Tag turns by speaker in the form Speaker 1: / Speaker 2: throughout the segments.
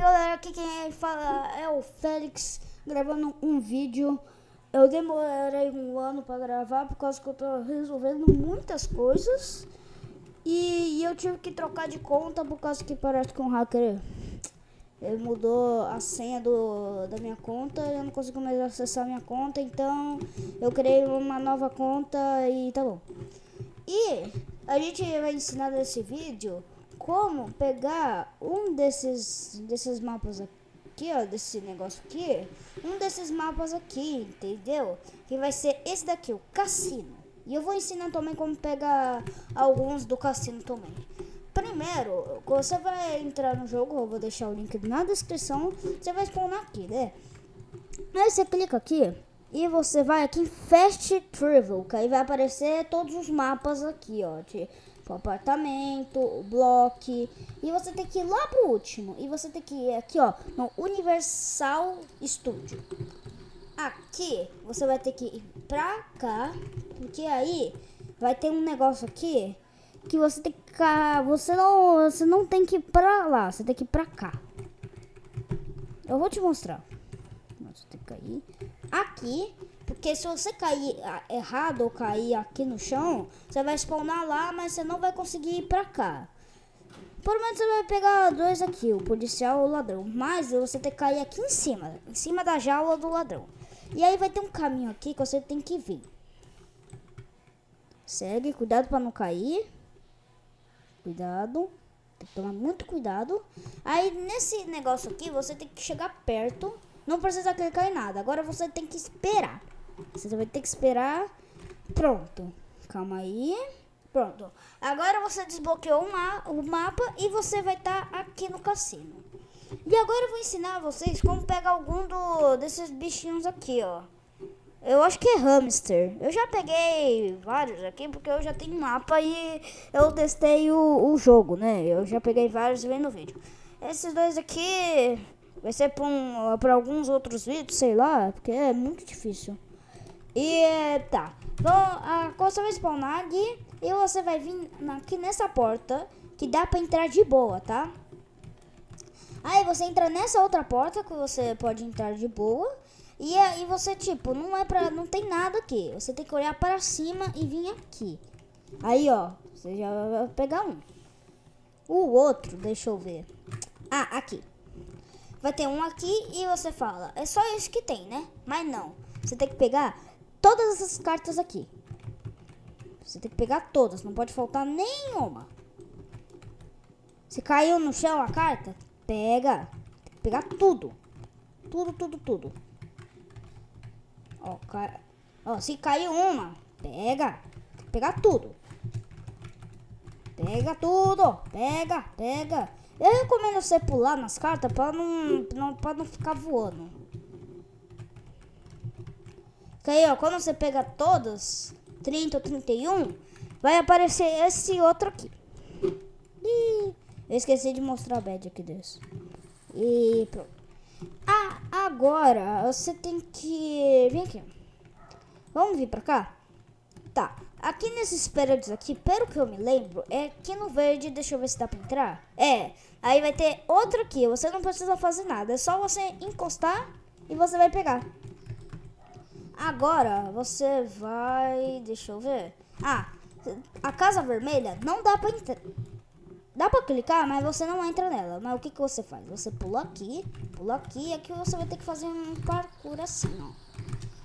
Speaker 1: galera, aqui quem fala é o Félix gravando um vídeo. Eu demorei um ano para gravar por causa que eu tô resolvendo muitas coisas. E, eu tive que trocar de conta por causa que parece que um hacker ele mudou a senha do, da minha conta eu não consigo mais acessar a minha conta, então eu criei uma nova conta e tá bom. E a gente vai ensinar nesse vídeo como pegar um desses, desses mapas aqui, ó, desse negócio aqui, um desses mapas aqui, entendeu? Que vai ser esse daqui, o cassino. E eu vou ensinar também como pegar alguns do cassino também. Primeiro, você vai entrar no jogo, eu vou deixar o link na descrição, você vai spawnar aqui, né? Aí você clica aqui e você vai aqui em Fast Travel, que aí vai aparecer todos os mapas aqui, ó, de o apartamento, o bloco, e você tem que ir lá pro último, e você tem que ir aqui, ó, no Universal Studio. Aqui, você vai ter que ir pra cá, porque aí vai ter um negócio aqui que você tem que você não, você não tem que ir pra lá, você tem que ir pra cá. Eu vou te mostrar. Você tem que cair aqui, porque se você cair errado ou cair aqui no chão, você vai spawnar lá, mas você não vai conseguir ir pra cá. Por menos você vai pegar dois aqui, o policial ou o ladrão. Mas você tem que cair aqui em cima, em cima da jaula do ladrão. E aí vai ter um caminho aqui que você tem que vir. Segue, cuidado para não cair. Cuidado. Tem que tomar muito cuidado. Aí nesse negócio aqui, você tem que chegar perto. Não precisa clicar em nada. Agora você tem que esperar. Você vai ter que esperar. Pronto. Calma aí. Pronto. Agora você desbloqueou o mapa e você vai estar tá aqui no cassino. E agora eu vou ensinar vocês como pegar algum do, desses bichinhos aqui, ó. Eu acho que é hamster. Eu já peguei vários aqui porque eu já tenho mapa e eu testei o, o jogo, né? Eu já peguei vários vendo o vídeo. Esses dois aqui vai ser para um, alguns outros vídeos, sei lá, porque é muito difícil. E tá. Então, a coisa vai spawnar aqui e você vai vir aqui nessa porta que dá para entrar de boa, tá? Aí você entra nessa outra porta que você pode entrar de boa. E aí você, tipo, não é pra. Não tem nada aqui. Você tem que olhar para cima e vir aqui. Aí, ó. Você já vai pegar um. O outro, deixa eu ver. Ah, aqui. Vai ter um aqui e você fala. É só isso que tem, né? Mas não. Você tem que pegar todas essas cartas aqui. Você tem que pegar todas. Não pode faltar nenhuma. Se caiu no chão a carta, pega. Tem que pegar tudo. Tudo, tudo, tudo. Ó, ca... Ó, se caiu uma, pega. Tem que pegar tudo. Pega tudo. Pega, pega. Eu recomendo você pular nas cartas para não, não, pra não ficar voando. Que aí, ó, quando você pega todas, 30 ou 31, vai aparecer esse outro aqui. Ih, eu esqueci de mostrar a bad aqui desse. E pronto. Ah, agora você tem que... Vem aqui. Vamos vir pra cá? Tá. Aqui nesses prédios aqui, pelo que eu me lembro, é aqui no verde, deixa eu ver se dá pra entrar. É, aí vai ter outro aqui, você não precisa fazer nada, é só você encostar e você vai pegar. Agora, você vai, deixa eu ver. Ah, a casa vermelha não dá pra entrar. Dá pra clicar, mas você não entra nela. Mas o que, que você faz? Você pula aqui, pula aqui, e aqui você vai ter que fazer um parkour assim, ó.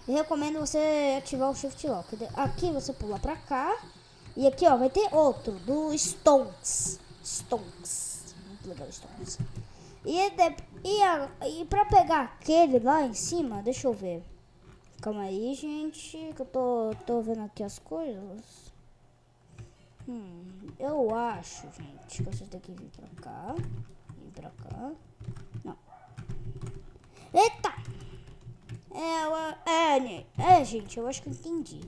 Speaker 1: Eu recomendo você ativar o Shift Lock. Aqui você pula pra cá. E aqui, ó, vai ter outro, do Stonks. Stonks. Muito legal, Stonks. E, de, e, a, e pra pegar aquele lá em cima, deixa eu ver. Calma aí, gente, que eu tô, tô vendo aqui as coisas. Hum, eu acho, gente, que você tem que vir pra cá. Vir pra cá. Não. Eita! É, é, é, gente, eu acho que eu entendi.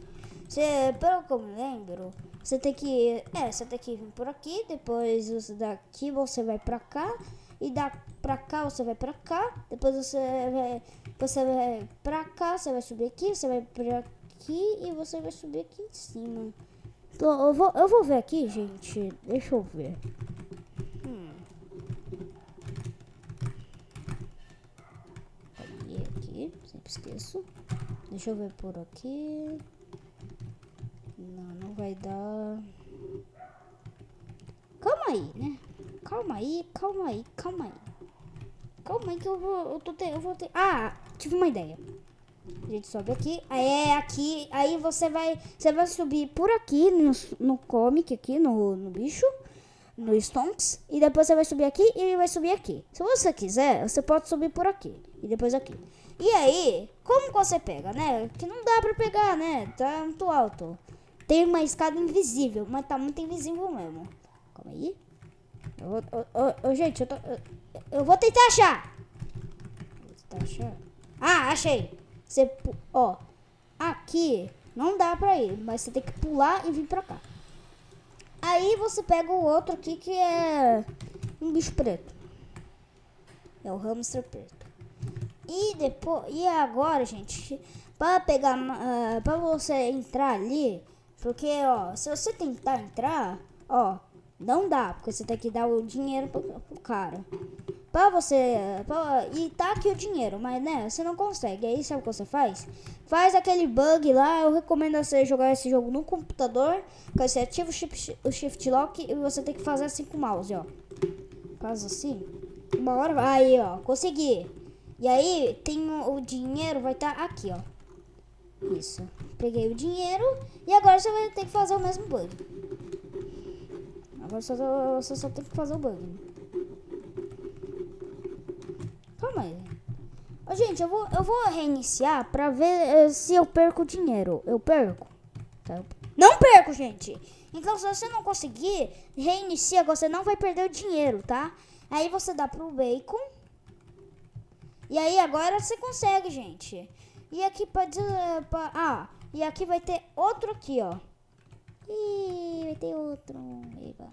Speaker 1: Você, pelo que eu me lembro, você tem que. É, você tem que vir por aqui, depois você daqui você vai pra cá. E da pra cá você vai pra cá. Depois você vai. Você vai pra cá, você vai subir aqui, você vai pra aqui e você vai subir aqui em cima. Então, eu vou, eu vou ver aqui, gente. Deixa eu ver. Hum. Aqui, sempre esqueço. Deixa eu ver por aqui. Não, não vai dar. Calma aí, né? Calma aí, calma aí, calma aí. Calma aí que eu vou. Eu, tô te, eu vou ter. Ah! Tive uma ideia. A gente sobe aqui. Aí é aqui. Aí você vai. Você vai subir por aqui no, no comic, aqui no, no bicho. No Stonks. E depois você vai subir aqui e vai subir aqui. Se você quiser, você pode subir por aqui. E depois aqui. E aí, como você pega, né? Que não dá pra pegar, né? Tá muito alto. Tem uma escada invisível, mas tá muito invisível mesmo. Calma aí. Eu eu, eu, gente, eu, tô, eu, vou tentar achar. Vou tentar achar. Ah, achei. Você, ó, aqui não dá pra ir, mas você tem que pular e vir pra cá. Aí você pega o outro aqui que é um bicho preto. É o hamster preto. E depois, e agora, gente, para pegar, uh, para você entrar ali, porque, ó, se você tentar entrar, ó, não dá, porque você tem que dar o dinheiro pro, pro cara. Pra você. Pra, e tá aqui o dinheiro, mas né, você não consegue. Aí sabe o que você faz? Faz aquele bug lá. Eu recomendo você jogar esse jogo no computador. Que você ativa o shift, o shift lock e você tem que fazer assim com o mouse, ó. Faz assim. Uma hora. Aí, ó. Consegui. E aí tem o, o dinheiro, vai estar tá aqui, ó. Isso. Peguei o dinheiro e agora você vai ter que fazer o mesmo bug. Agora só, você só tem que fazer o bug. Calma aí. Ô, gente, eu vou, eu vou reiniciar pra ver uh, se eu perco dinheiro. Eu perco? Tá. Não perco, gente! Então, se você não conseguir, reinicia, você não vai perder o dinheiro, tá? Aí você dá pro bacon. E aí agora você consegue, gente. E aqui pode... Pra, ah, e aqui vai ter outro aqui, ó. Ih, vai ter outro. Eba.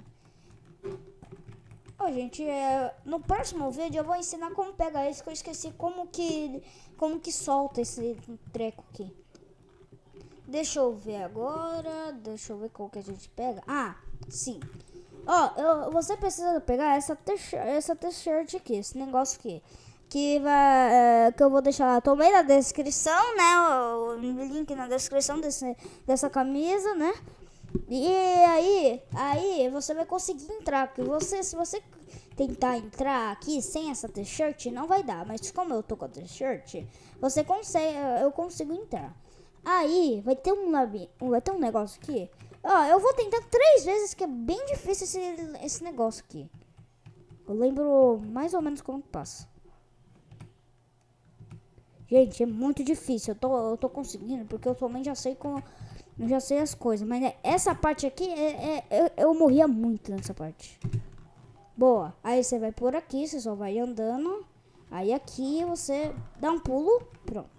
Speaker 1: Ó, gente, é, no próximo vídeo eu vou ensinar como pegar isso, que eu esqueci como que, como que solta esse treco aqui. Deixa eu ver agora, deixa eu ver qual que a gente pega. Ah, sim. Ó, eu, você precisa pegar essa t-shirt aqui, esse negócio aqui que vai é, que eu vou deixar lá também na descrição, né? O, link na descrição desse, dessa camisa, né? E aí, aí você vai conseguir entrar, porque você se você tentar entrar aqui sem essa t-shirt não vai dar, mas como eu tô com a t-shirt, você consegue, eu consigo entrar. Aí vai ter um vai ter um negócio aqui. Ó, eu vou tentar três vezes que é bem difícil esse, esse negócio aqui. Eu lembro mais ou menos como passa. Gente, é muito difícil. Eu tô, eu tô conseguindo, porque eu também já sei como. Eu já sei as coisas. Mas é, essa parte aqui, é, é, eu, eu morria muito nessa parte. Boa. Aí você vai por aqui, você só vai andando. Aí aqui você dá um pulo. Pronto.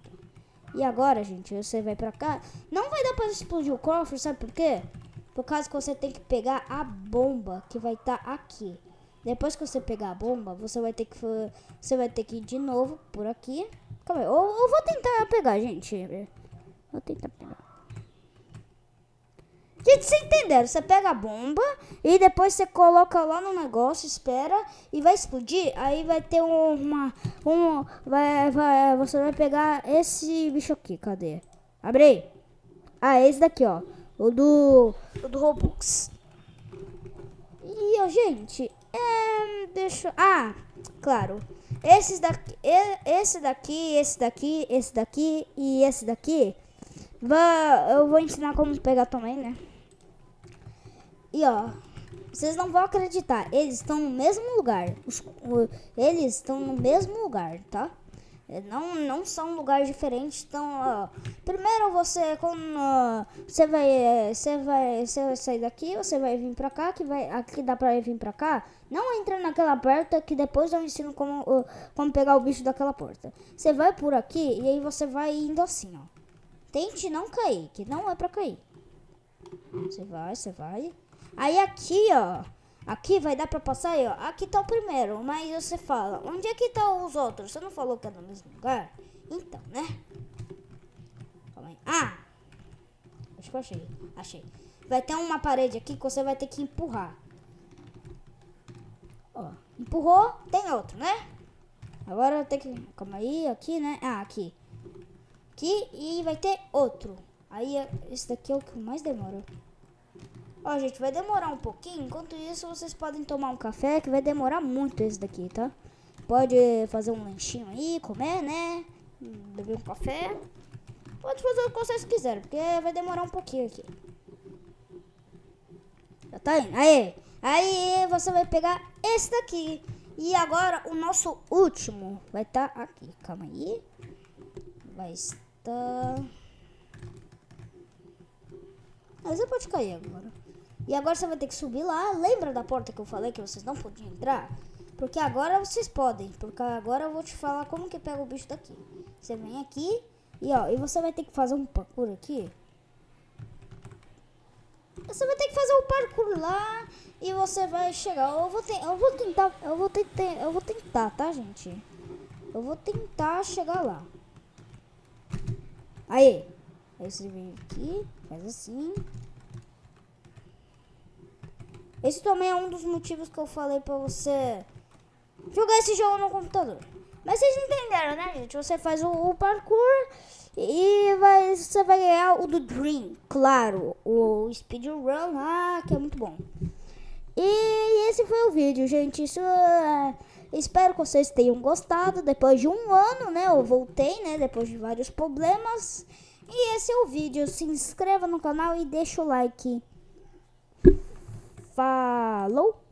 Speaker 1: E agora, gente, você vai pra cá. Não vai dar pra explodir o cofre, sabe por quê? Por causa que você tem que pegar a bomba que vai estar tá aqui. Depois que você pegar a bomba, você vai ter que você vai ter que ir de novo por aqui. Calma aí, eu, eu vou tentar pegar, gente. Vou tentar pegar. Gente, vocês entenderam? Você pega a bomba e depois você coloca lá no negócio, espera e vai explodir. Aí vai ter uma. Um, vai, vai, você vai pegar esse bicho aqui. Cadê? Abre aí. Ah, esse daqui, ó. O do. O do Robux. E, ó, gente. É, deixa. Ah, claro. Esses daqui, esse daqui, esse daqui, esse daqui e esse daqui, eu vou ensinar como pegar também, né? E ó, vocês não vão acreditar, eles estão no mesmo lugar. Os, eles estão no mesmo lugar, tá? É, não, não são lugares diferentes. Então, ó, primeiro você quando você vai é, você vai você vai sair daqui, você vai vir para cá, que vai aqui dá para vir para cá. Não entra naquela porta que depois eu ensino como como pegar o bicho daquela porta. Você vai por aqui e aí você vai indo assim, ó. Tente não cair, que não é para cair. Você vai, você vai. Aí aqui, ó, Aqui vai dar pra passar aí, ó. Aqui tá o primeiro, mas você fala, onde é que tá os outros? Você não falou que é no mesmo lugar? Então, né? Calma aí. Ah! Acho que eu achei. Achei. Vai ter uma parede aqui que você vai ter que empurrar. Ó, empurrou, tem outro, né? Agora tem que... Calma aí, aqui, né? Ah, aqui. Aqui e vai ter outro. Aí esse daqui é o que mais demora. Ó, gente, vai demorar um pouquinho. Enquanto isso, vocês podem tomar um café, que vai demorar muito esse daqui, tá? Pode fazer um lanchinho aí, comer, né? Beber um café. Pode fazer o que vocês quiserem, porque vai demorar um pouquinho aqui. Já tá indo. Aí, aí você vai pegar esse daqui. E agora o nosso último vai estar tá aqui. Calma aí. Vai estar... Mas você pode cair agora. E agora você vai ter que subir lá. Lembra da porta que eu falei que vocês não podiam entrar? Porque agora vocês podem. Porque agora eu vou te falar como que pega o bicho daqui. Você vem aqui e ó, e você vai ter que fazer um parkour aqui. Você vai ter que fazer um parkour lá e você vai chegar. Eu vou, te, eu vou tentar, eu vou tentar, eu vou tentar, tá, gente? Eu vou tentar chegar lá. Aí. Aí você vem aqui, faz assim. Esse também é um dos motivos que eu falei pra você jogar esse jogo no computador. Mas vocês entenderam, né, gente? Você faz o, o parkour e vai, você vai ganhar o do Dream, claro. O speedrun lá, que é muito bom. E esse foi o vídeo, gente. Isso é... Espero que vocês tenham gostado. Depois de um ano, né? Eu voltei, né? Depois de vários problemas. E esse é o vídeo. Se inscreva no canal e deixa o like. Falou!